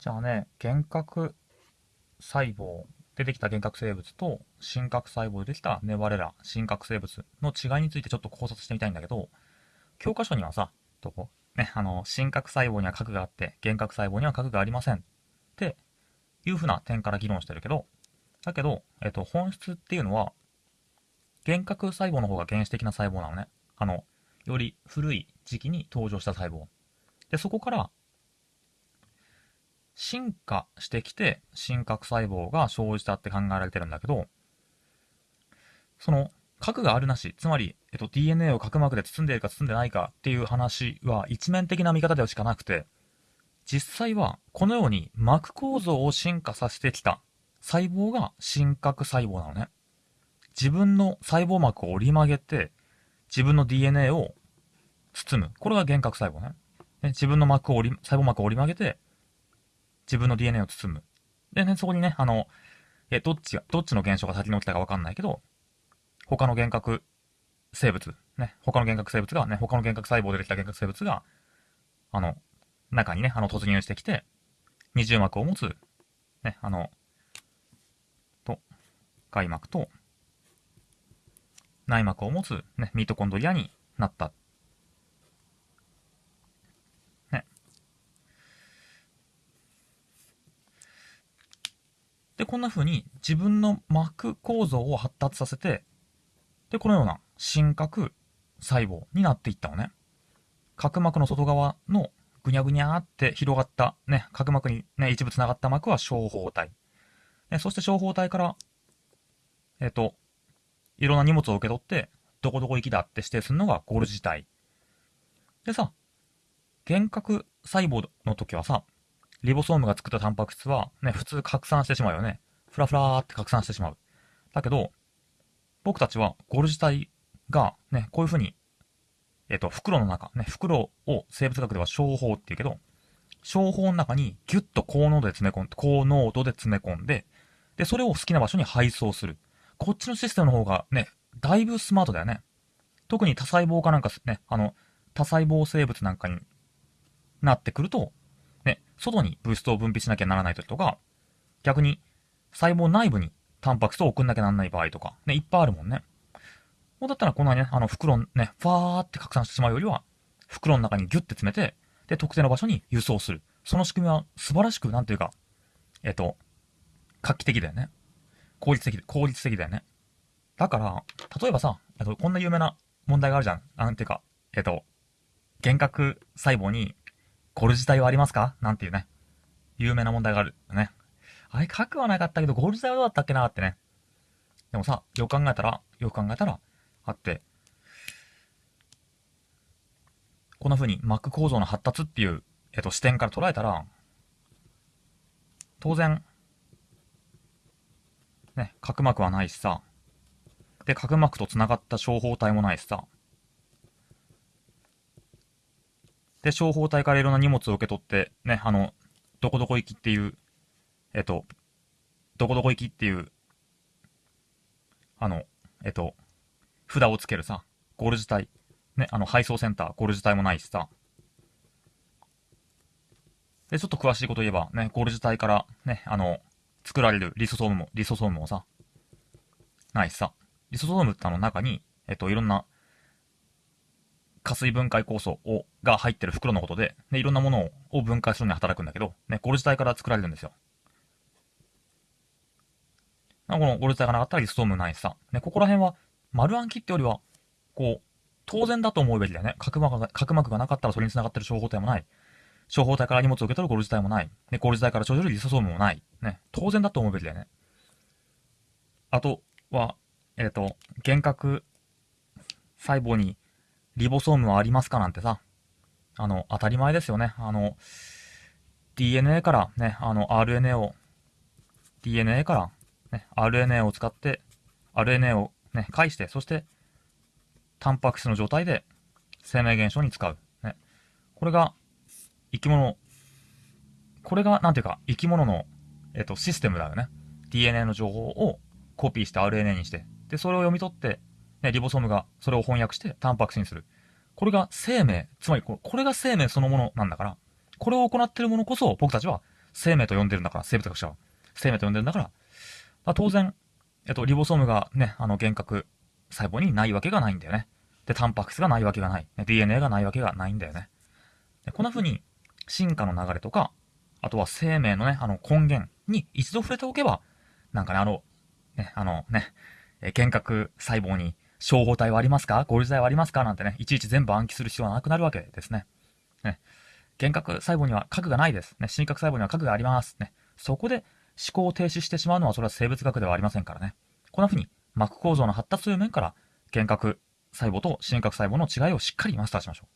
じゃあね、幻覚細胞、出てきた幻覚生物と真核細胞でできたネバレラ、真核生物の違いについてちょっと考察してみたいんだけど、教科書にはさ、どこ？ね、あの、真核細胞には核があって、幻覚細胞には核がありません。っていうふうな点から議論してるけど、だけど、えっと、本質っていうのは、幻覚細胞の方が原始的な細胞なのね。あの、より古い時期に登場した細胞。で、そこから進化してきて、真核細胞が生じたって考えられてるんだけど、その、核があるなし、つまり、えっと、DNA を核膜で包んでいるか包んでないかっていう話は一面的な見方ではしかなくて、実際はこのように膜構造を進化させてきた細胞が真核細胞なのね。自分の細胞膜を折り曲げて、自分の DNA を包む。これが幻覚細胞ね。自分の膜を折り、細胞膜を折り曲げて、自分の DNA を包む。でね、そこにね、あの、え、どっちが、どっちの現象が先に起きたかわかんないけど、他の幻覚生物、ね、他の幻覚生物が、ね、他の幻覚細胞でできた幻覚生物が、あの、中にね、あの、突入してきて、二重膜を持つ、ね、あの、と、外膜と、内膜を持つ、ね、ミトコンドリアになったで、こんな風に自分の膜構造を発達させて、で、このような真核細胞になっていったのね。角膜の外側のぐにゃぐにゃって広がった、ね、角膜にね、一部繋がった膜は小胞体。ね、そして小胞体から、えっ、ー、と、いろんな荷物を受け取って、どこどこ行きだって指定するのがゴルジ体。でさ、幻覚細胞の時はさ、リボソームが作ったタンパク質は、ね、普通拡散してしまうよね。ふらふらーって拡散してしまう。だけど、僕たちはゴルジ体が、ね、こういう風に、えっ、と、袋の中、ね、袋を生物学では小胞って言うけど、小胞の中にギュッと高濃度で詰め込んで、高濃度で詰め込んで、で、それを好きな場所に配送する。こっちのシステムの方がね、だいぶスマートだよね。特に多細胞かなんかね、あの、多細胞生物なんかになってくると、外に物質を分泌しなきゃならない時とか、逆に細胞内部にタンパク質を送んなきゃならない場合とか、ね、いっぱいあるもんね。もうだったらこんなにね、あの袋ね、ファーって拡散してしまうよりは、袋の中にギュッて詰めて、で、特定の場所に輸送する。その仕組みは素晴らしく、なんていうか、えっと、画期的だよね。効率的、効率的だよね。だから、例えばさ、えっと、こんな有名な問題があるじゃん。なんていうか、えっと、幻覚細胞にゴルジ体はありますか？なんていうね、有名な問題があるね。あれ、核はなかったけど、ゴールジ体はどうだったっけなってね。でもさ、よく考えたら、よく考えたら、あって、こんな風に膜構造の発達っていう、えっと、視点から捉えたら、当然、ね、角膜はないしさ、で、角膜と繋がった小胞体もないしさ、で、小胞体からいろんな荷物を受け取って、ね、あの、どこどこ行きっていう、えっと、どこどこ行きっていう、あの、えっと、札をつけるさ、ゴールジ体、ね、あの、配送センター、ゴールジ体もないしさ、で、ちょっと詳しいこと言えば、ね、ゴールジ体から、ね、あの、作られるリソソームも、リソソームもさ、ないしさ、リソソームってあの中に、えっと、いろんな加水分解酵素をが入ってる袋のことで、ね、いろんなものを分解するのに働くんだけど、ね、ゴルジ体から作られるんですよ。このゴルジ体がなかったらリストームないしさ、ね、ここら辺は丸暗記ってよりは、こう、当然だと思うべきだよね。角膜が、角膜がなかったらそれに繋がってる小胞体もない。小胞体から荷物を受け取るゴルジ体もない。ね、ゴルジ体から生じるリソソームもない。ね、当然だと思うべきだよね。あとは、えっ、ー、と、幻覚細胞にリボソームはありますかなんてさ、あの、当たり前ですよね。あの、DNA からね、あの、RNA を、DNA からね、RNA を使って、RNA をね、介して、そして、タンパク質の状態で生命現象に使う。ね。これが、生き物、これが、なんていうか、生き物の、えっと、システムだよね。DNA の情報をコピーして RNA にして、で、それを読み取って、ね、リボソームがそれを翻訳してタンパク質にする。これが生命、つまりこれが生命そのものなんだから、これを行っているものこそ僕たちは生命と呼んでるんだから、生物学者は。生命と呼んでるんだから、まあ、当然、えっと、リボソームがね、あの、幻覚細胞にないわけがないんだよね。で、タンパク質がないわけがない。ね DNA がないわけがないんだよね。でこんな風に、進化の流れとか、あとは生命のね、あの根源に一度触れておけば、なんかね、あの、ね、あのね、幻覚細胞に消防隊はありますか？ゴルジ剤はありますか？なんてね、いちいち全部暗記する必要はなくなるわけですね。ね。幻覚細胞には核がないです。ね。真核細胞には核があります。ね。そこで思考を停止してしまうのはそれは生物学ではありませんからね。こんな風に膜構造の発達という面から幻覚細胞と真核細胞の違いをしっかりマスターしましょう。